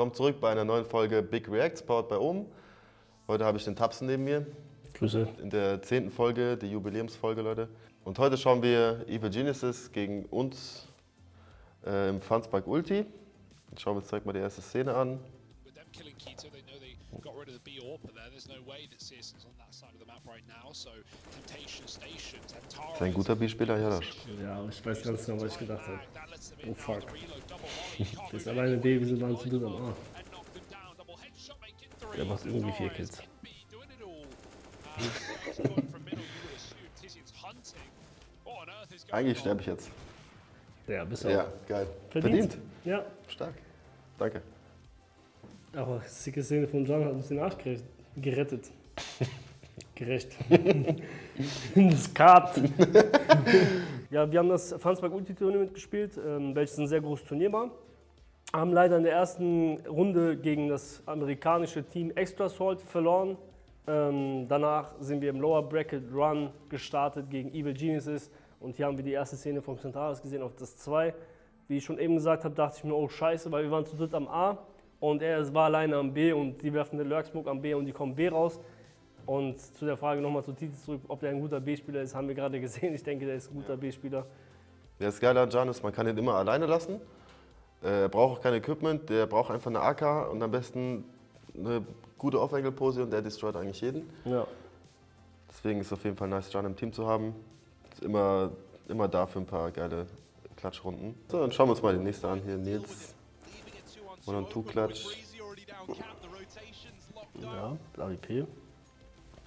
Willkommen zurück bei einer neuen Folge Big Reacts, powered bei Ohm. Heute habe ich den Tapsen neben mir. Grüße. In der zehnten Folge, die Jubiläumsfolge, Leute. Und heute schauen wir Evil Geniuses gegen uns äh, im Fanspark Ulti. Jetzt schauen wir uns direkt mal die erste Szene an. with them killing Keto, got rid of the B AWP there. There's no way that Searson's on that side of the map right now. So Temptation Station, Tentara. Ist ein guter B-Spieler, ja. Das. Ja, ich weiß ganz genau, was ich gedacht habe. Oh fuck. Das ist alleine B, wir sind waren zu dritt am A. Der macht irgendwie vier Kills. Uh, Eigentlich sterbe ich jetzt. Ja, bist du Ja, geil. Verdient. Verdient. Ja. Stark. Danke. Aber sicke Szene von John hat uns den Arsch gere- gerettet. Gerecht. das Kart. ja, wir haben das Fansberg Ulti Tournament gespielt, ähm, welches ein sehr großes Turnier war. Haben leider in der ersten Runde gegen das amerikanische Team Extra Salt verloren. Ähm, danach sind wir im Lower Bracket Run gestartet gegen Evil Geniuses und hier haben wir die erste Szene vom Centaurus gesehen auf das 2. Wie ich schon eben gesagt habe, dachte ich mir, oh scheiße, weil wir waren zu dritt am A und er war alleine am B und die werfen eine Lurksmoke am B und die kommen B raus. Und zu der Frage nochmal zu Titis zurück, ob der ein guter B-Spieler ist, haben wir gerade gesehen. Ich denke, der ist ein guter B-Spieler. Der ist an Jan ist, man kann ihn immer alleine lassen. Äh, Er braucht auch kein Equipment, der braucht einfach eine AK und am besten eine gute Off-Angle-Pose und der destroyt eigentlich jeden. Ja. Deswegen ist es auf jeden Fall nice, Jan im Team zu haben. Ist immer, immer da für ein paar geile Klatschrunden. So, dann schauen wir uns mal die nächste an. Hier Nils. One on two Klatsch. Ja, AWP.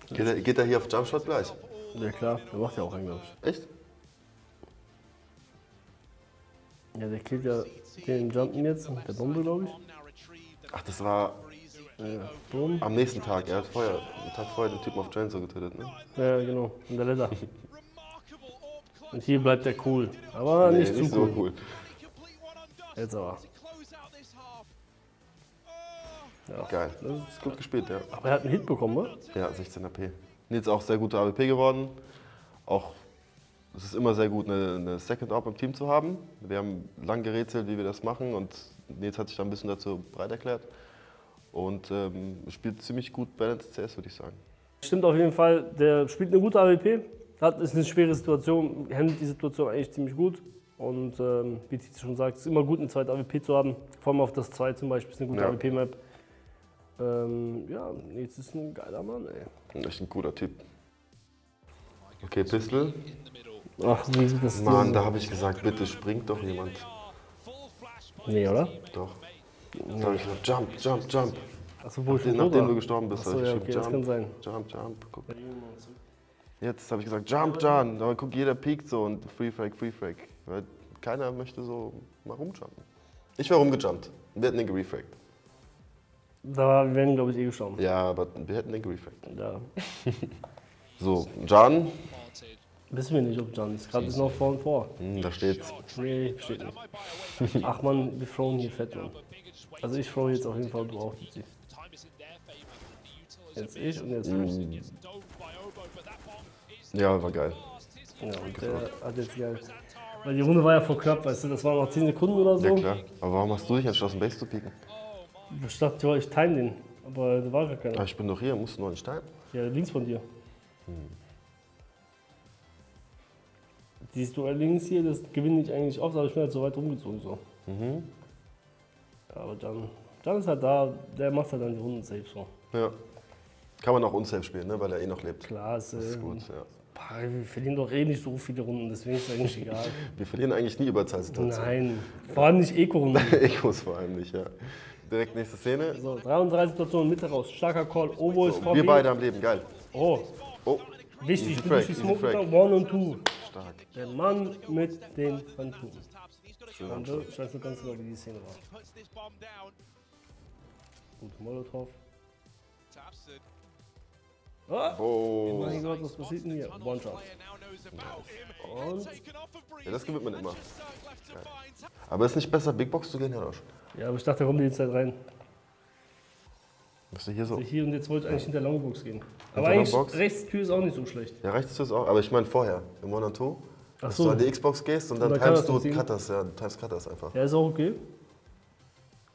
Geht er, geht er hier auf Jumpshot gleich? Ja klar, der macht ja auch einen, glaube ich. Echt? Ja, der killt ja den Jumpen jetzt, der Bombe, glaube ich. Ach, das war Ja, Boom. am nächsten Tag. Er hat vorher, einen Tag vorher den Typen auf Train so getötet, ne? Ja, genau. Und der Letter. Und hier bleibt der cool. Aber Nee, nicht zu so cool. cool. Jetzt aber. Ja. Geil. Das ist gut gespielt, ja. Aber er hat einen Hit bekommen, ne? Ja, 16 AP. Nils auch sehr guter AWP geworden. Auch es ist immer sehr gut, eine, eine Second Op im Team zu haben. Wir haben lang gerätselt, wie wir das machen und Nils hat sich da ein bisschen dazu bereit erklärt. Und ähm, spielt ziemlich gut Balanced CS, würde ich sagen. Stimmt auf jeden Fall, der spielt eine gute AWP. Hat, ist eine schwere Situation, handelt die Situation eigentlich ziemlich gut. Und ähm, wie Tizi schon sagt, es ist immer gut, eine zweite AWP zu haben. Vor allem auf das 2 zum Beispiel, ist eine gute Ja. AWP-Map. Ähm, ja, Nils ist ein geiler Mann, ey. Echt ein cooler Typ. Okay, Pistol. Ach, wie sieht das Mann, da habe ich gesagt, bitte springt doch jemand. Nee, oder? Doch. Da habe ich gesagt, jump, jump, jump. Achso, wo Nachdem war. du gestorben bist, Achso, habe ich ja, okay, das kann jump, sein. jump, jump. Guck. Jetzt habe ich gesagt, jump, John. Aber guck, jeder piekt so und Free Frag, Free Frag. Weil keiner möchte so mal rumjumpen. Ich wäre rumgejumpt. Wir hätten den gerefragt. Da werden, glaube ich, eh gestorben. Ja, aber wir hätten den gerefragt. Ja. So, John. Wissen wir nicht, ob John ist. Gerade ist noch vor und vor. Hm, da steht's. Nee, steht nicht. Ach man, wir throwen hier fett, Mann. Also ich throw jetzt auf jeden Fall, du auch. Jetzt ich und jetzt Hm. du. Ja, war geil. Ja, und der hat jetzt geil. Weil die Runde war ja vor knapp, weißt du, das waren noch 10 Sekunden oder so. Ja, klar. Aber warum hast du dich entschlossen, Base zu pieken? Ich dachte, ich time den. Aber da war gar Aber keiner. ich bin doch hier, musst du noch nicht teilen. Ja, links von dir. Hm. Dieses Duell links hier, das gewinne ich eigentlich oft, aber ich bin halt so weit rumgezogen. So. Mhm. Ja, aber dann, dann ist halt da, der macht halt dann die Runden safe so. Ja. Kann man auch unsafe spielen, ne? weil er eh noch lebt. Klar, ist, Das ist gut, ja. Pah, Wir verlieren doch eh nicht so viele Runden, deswegen ist es eigentlich egal. Wir verlieren eigentlich nie Überzahlsituationen. Nein, vor allem nicht Eco-Runden. Ecos vor allem nicht, ja. Direkt nächste Szene. So, 33 Situationen, Mitte raus, starker Call, Obo ist vor Wir beide am Leben, geil. Oh, Oh, wichtig, Easy du Frag, bist die Smoke One und Two. stark. Der Mann mit den Phantomen. Ich weiß nur ganz genau, wie die Szene war. Gut, Molotov. Ah, Oh. mein Gott, was passiert denn hier? One-Shot. Und? Ja, das gewinnt man immer. Geil. Aber ist nicht besser, Big Box zu gehen, Janosch? Ja, aber ich dachte, da kommt die Zeit rein. Bist du hier so? Hier und jetzt wollte ich eigentlich hinter Longbox gehen. Aber eigentlich rechts Tür ist auch nicht so schlecht. Ja, rechts ist auch. Aber ich meine vorher, im One on Two. Ach Dass so. du an die Xbox gehst und dann Und dann timest du? Cutters, ja, du timest Cutters einfach. Ja, ist auch okay.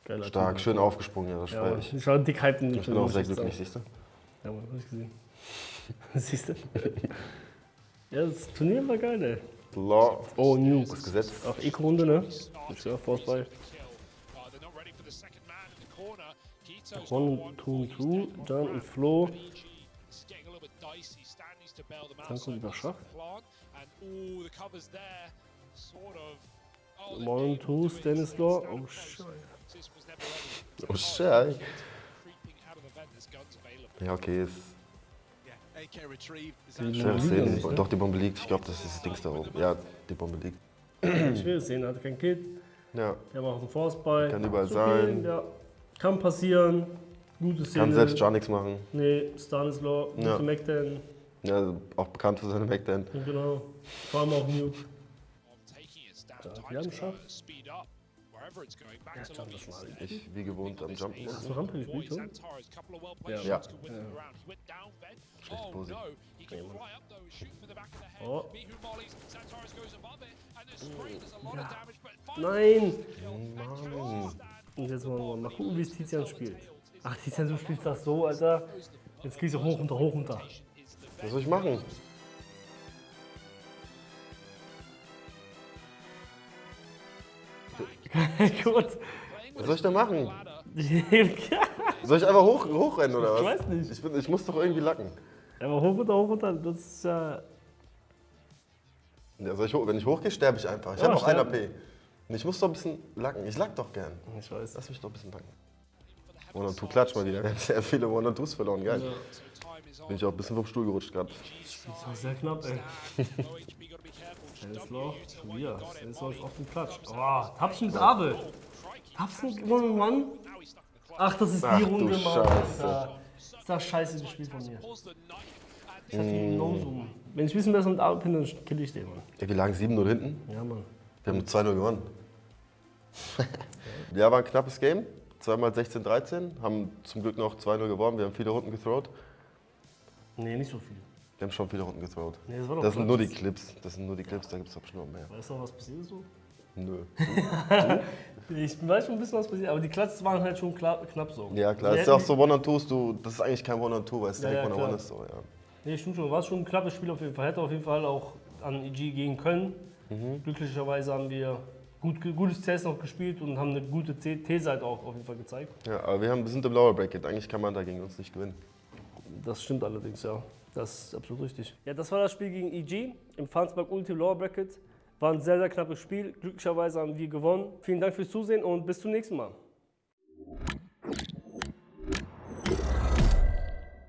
Geiler Stark, Typ. schön aufgesprungen, ja, das Ja, ich. ich war dick hyped Ich bin auch sehr glücklich, siehst du? Ja, Mann, hab ich gesehen. Siehst du? ja, das Turnier war geil, ey. Law. Oh, Nuke. Das Gesetz. Auch Eco-Runde, ne? Ja Force bei. One, two, two, Jan und. Flo. Dann kommt wieder Schach. Oh, One, two. Stanislaw. Stan Oh, ready. Oh, available. Ja, okay, ist Liegt ja sehen. nicht, ne? Doch, die Bombe liegt. Ich glaube, das ist das Dings da oben. Ja, die Bombe liegt. Ich will es sehen, hatte kein Kit. Ja, haben auch einen Force bei. Kann überall sein. Ja. Kann passieren. Gute Szene. kann selbst gar nichts machen. Nee, Stanislaw, gute Ja. McDan. Ja, auch bekannt für seine Backdance. Genau. Vor allem auch Nuke. Ja, die haben Schach. To Jump das mal. instead. Ich wie gewohnt am Jumpen. Hast du Rampe gespielt, well-placed Ja. down, Ben. Schlechte Oh head. Oh. But Nein! Mann. Und jetzt wollen wir mal gucken, wie es Tizian spielt. Ach, Tizian, du spielst das so, Alter. Jetzt gehst du hoch, runter, hoch, runter. Was soll ich machen? Gut. Was soll ich da machen? ich Soll ich einfach hoch, hochrennen oder was? weiß nicht. Ich, bin, ich muss doch irgendwie lacken. Aber hoch, runter, hoch, runter. Das ist ja. Ja, soll ich hoch, wenn ich hochgehe, sterbe ich einfach. Ich Ja, habe noch ein sterben. AP. Und Ich muss doch ein bisschen lacken. Ich lack doch gern. Ich weiß. Lass mich doch ein bisschen lacken. One und Two klatsch mal wieder. Wir haben sehr viele One und Twos verloren. Geil. Bin ich auch ein bisschen vom Stuhl gerutscht gerade. Das war sehr knapp, ey. Schon wieder. Stanislaw ist auf dem Klatsch. Oh, Tapsen mit Abel. Tapsen one on one. Ach, das ist die Ach du Runde, Mann. Scheiße. Ist das scheiße gespielt von mir. Ich hab die No-Zoom. Wenn ich ein bisschen besser mit Abel bin, dann kill ich den, Mann. Ja, wir lagen 7-0 hinten. Ja, Mann. Wir haben 2-0 gewonnen. ja, war ein knappes Game. Zweimal 16-13. Haben zum Glück noch 2-0 gewonnen. Wir haben viele Runden gethrowt. Nee, nicht so viel. Wir haben schon viele Runden gethrowt. Nee, das Das sind nur die. Clips. Das sind nur die Clips, da gibt es doch bestimmt noch mehr. Weißt du noch, was passiert ist so? Nö. Ich weiß schon ein bisschen, was passiert, aber die Klatsches waren halt schon klar, knapp so. Ja, klar. Die Das ist ja auch so One on Twos. Du, das ist eigentlich kein One on Two, weil es Ja, direkt ja, One on klar. One ist. So, ja. Nee, stimmt schon. War schon ein knappes Spiel auf jeden Fall. Hätte auf jeden Fall auch an EG gehen können. Mhm. Glücklicherweise haben wir gut, gutes CS noch gespielt und haben eine gute T-Seite auch auf jeden Fall gezeigt. ja, aber wir, haben, wir sind im Lower Bracket. Eigentlich kann man da gegen uns nicht gewinnen. Das stimmt allerdings, ja. Das ist absolut richtig. Ja, das war das Spiel gegen EG im Farnsberg Ultimate Lower Bracket. War ein sehr, sehr knappes Spiel. Glücklicherweise haben wir gewonnen. Vielen Dank fürs Zusehen und bis zum nächsten Mal.